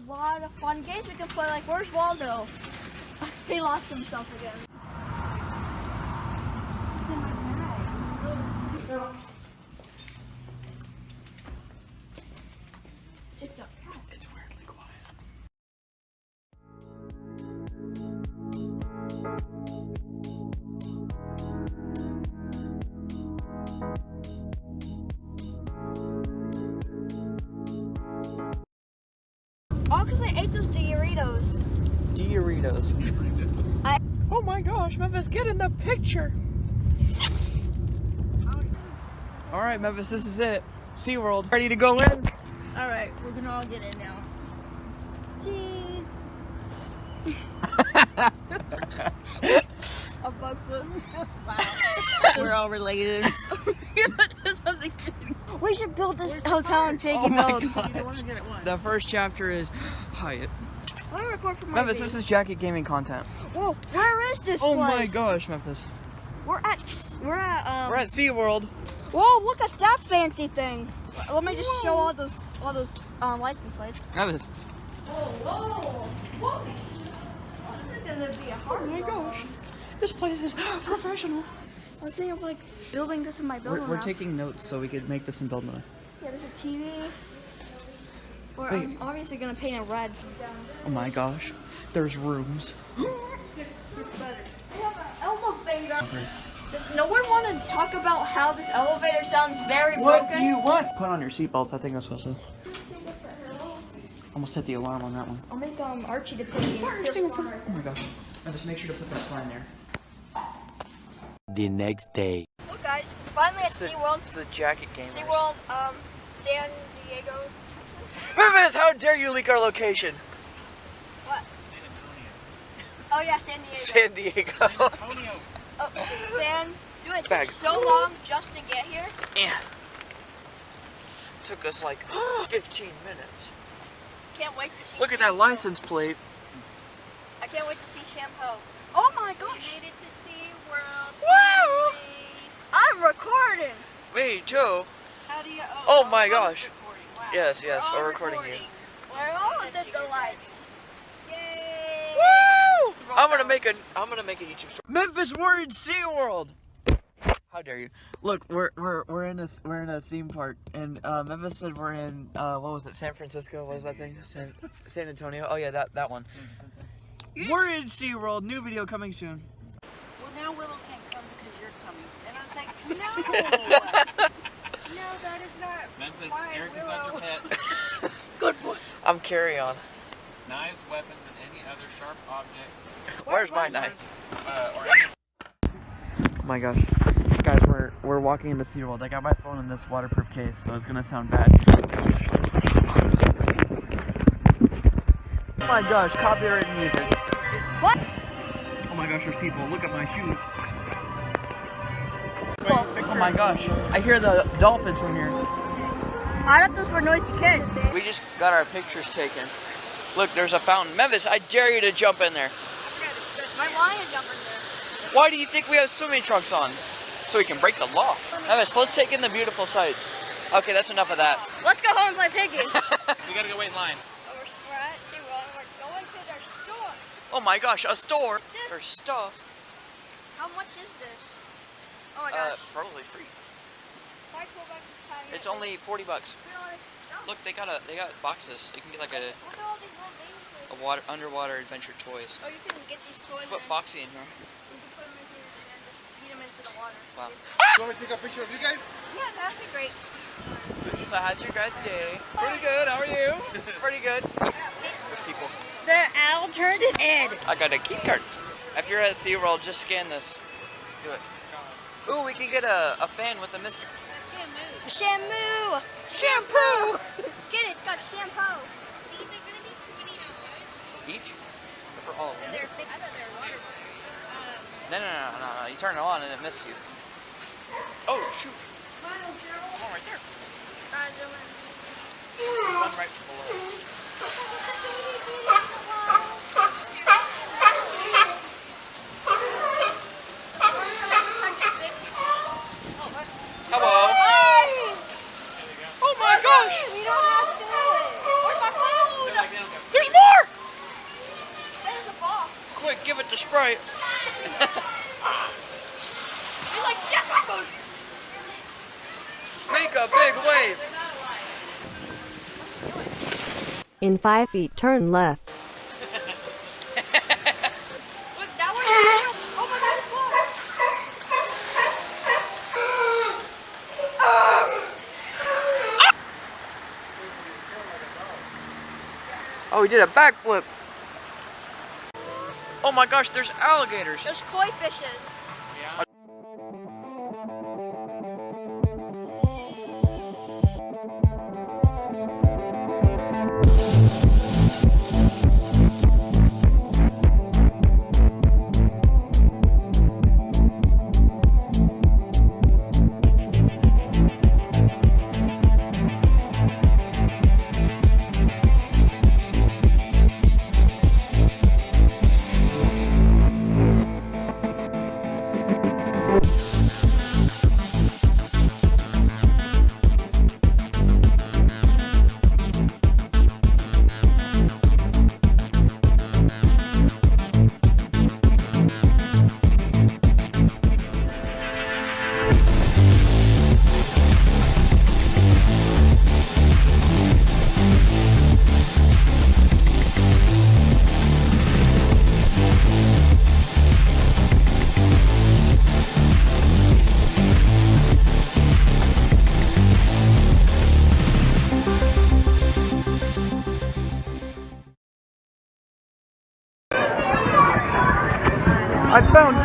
a lot of fun games we can play. Like, where's Waldo? he lost himself again. Ate those Doritos. Doritos. I- Oh my gosh, Memphis, get in the picture. All right, Memphis, this is it. SeaWorld. Ready to go in? All right, we're gonna all get in now. Cheese. a bug foot. We're all related. we should build this hotel in Piggy Oh my The first chapter is Hyatt. Let me record for Memphis, this is Jacket Gaming content. Whoa, where is this Oh place? my gosh, Memphis. We're at we're at um. We're at SeaWorld. Whoa, look at that fancy thing. Let me just show all those all those um license plates. Memphis. Whoa, whoa, This is gonna be a hard Oh my gosh. This place is professional. I was thinking of like building this in my building. We're, we're taking notes so we could make this in build mode. Yeah, there's a TV. We're Wait. um, obviously gonna paint it red. Oh my gosh. There's rooms. We have an elevator. Does no one want to talk about how this elevator sounds very What broken? do you want? Put on your seatbelts. I think that's supposed to. Almost hit the alarm on that one. I'll make um Archie to put the Oh my gosh. Now just make sure to put that sign there. The next day. Look guys, finally at SeaWorld. it's the jacket game. SeaWorld, um, San Diego. Memphis, how dare you leak our location? What? Oh yeah, San Diego. San Diego. oh, San. Dude, it took so long just to get here. yeah. Took us like 15 minutes. Can't wait to see. Look at that license plate. I can't wait to see Shampoo. Oh my gosh. Woo! I'm recording. Me too. How do you? Oh my gosh. recording. Wow. Yes, yes, We're we're recording you. Where all did the lights? Yay! Woo! I'm gonna make a I'm gonna make a YouTube story. Memphis, we're in SeaWorld! How dare you? Look, we're we're we're in a we're in a theme park, and uh, Memphis said we're in uh, what was it? San Francisco? What was that thing? San, San Antonio? Oh yeah, that that one. We're in SeaWorld. New video coming soon. Well, now Willow can't come because you're coming. And I was like, no! no, that is not Memphis, why Eric is Willow. not your pet. Good boy. I'm carry on. Knives, weapons, and any other sharp objects. Where's my knife? Uh, Oh my gosh. Guys, we're we're walking into SeaWorld. I got my phone in this waterproof case, so it's gonna sound bad. Oh my gosh, copyrighted music. What? Oh my gosh, there's people. Look at my shoes. Oh my gosh, I hear the dolphins from here. I thought those were noisy kids. We just got our pictures taken. Look, there's a fountain. Memphis, I dare you to jump in there. My lion jumping there. Why do you think we have swimming trunks on? So we can break the law. Memphis, let's take in the beautiful sights. Okay, that's enough of that. Let's go home and play piggy. We gotta go wait in line. Oh, we're, we're at we're going to their store. Oh my gosh, a store This- for stuff. How much is this? Oh my Uh, probably free. If I pull back It's only 40 bucks. look at all this stuff. Look, they got a they got boxes. You can get like a, Look at all these little things. a water underwater adventure toys. Oh, you can get these toys Put Foxy in here. you can put them in here and then just eat them into the water. Wow. You want me to take a picture of you guys? Yeah, that'd be great. So how's your guys' day? Pretty good. How are you? Pretty good. There's people. The owl turned Ed. I got a key card. If you're at SeaWorld, just scan this. Do it. Ooh, we can get a, a fan with a mister. Shampoo! Shampoo! Get it, it's got shampoo. These are gonna be twenty dollars. Each? Or for all of them? They're thick. I thought they were water. Um, No, no, no, no, no. You turn it on and it misses you. Oh, shoot. One right there. One right below. us. Hello. Oh my gosh. we don't have to do it. Where's my phone? Here right. You're like, yes, my food. Make a big wave. In 5 feet, turn left. Look, that one is Oh my god, look. Oh, he did a backflip. Oh my gosh, there's alligators. There's koi fishes. I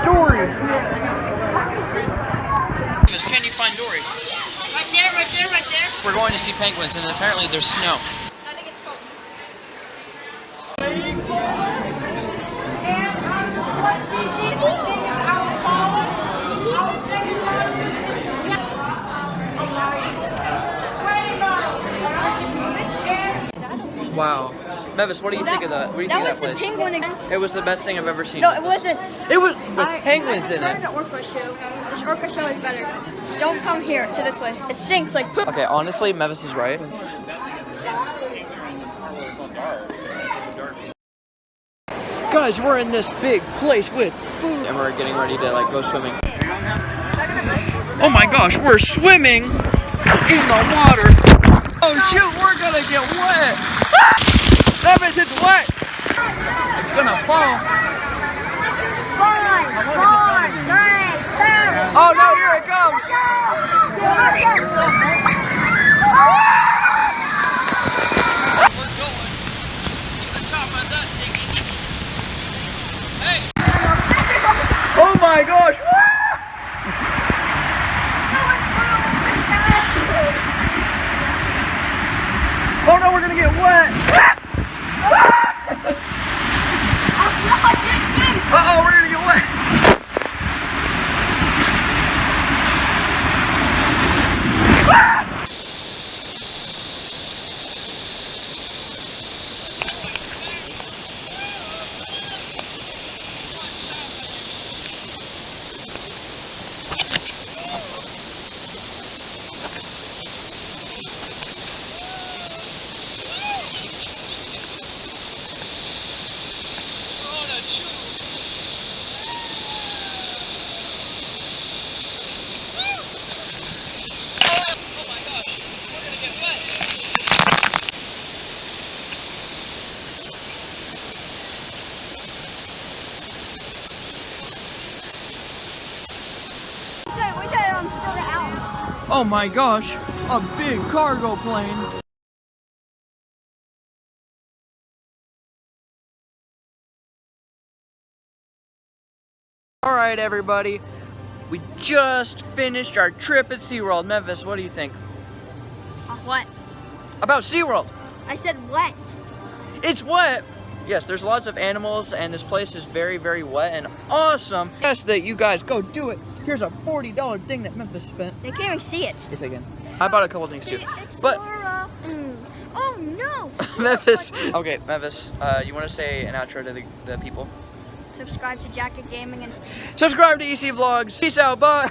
Dory. Can you find Dory? Right there, right there, right there. We're going to see penguins, and apparently there's snow. I think it's cold. Wow. Mevis, what do you think of that? What do you That think was of the that place? penguin again. It was the best thing I've ever seen. No, it wasn't. It was with I- penguins I in prefer it. the orca show. This orca show is better. Don't come here to this place. It stinks like poop. Okay, honestly, Mevis is right. Guys, we're in this big place with food, and we're getting ready to like go swimming. Oh my gosh, we're swimming in the water. Oh shoot, we're gonna get wet. Mevis, it's wet. It's gonna fall. Five, four, three, two. Oh no, here it comes. We're going to the top of that thingy. Hey! Oh my gosh! Oh no, we're gonna get wet! Uh oh, we're gonna get wet! We got it on still out. Oh my gosh, a big cargo plane. All right, everybody. We just finished our trip at SeaWorld. Memphis, what do you think? What? About SeaWorld. I said what? It's wet. Yes, there's lots of animals, and this place is very, very wet and awesome. Yes, that you guys go do it. Here's a $40 thing that Memphis spent. They can't even see it. Yes, again. I bought a couple things too. But. Mm. Oh no! Memphis. Okay, Memphis. Uh, you want to say an outro to the, the people? Subscribe to Jacket Gaming and Subscribe to EC Vlogs. Peace out. Bye.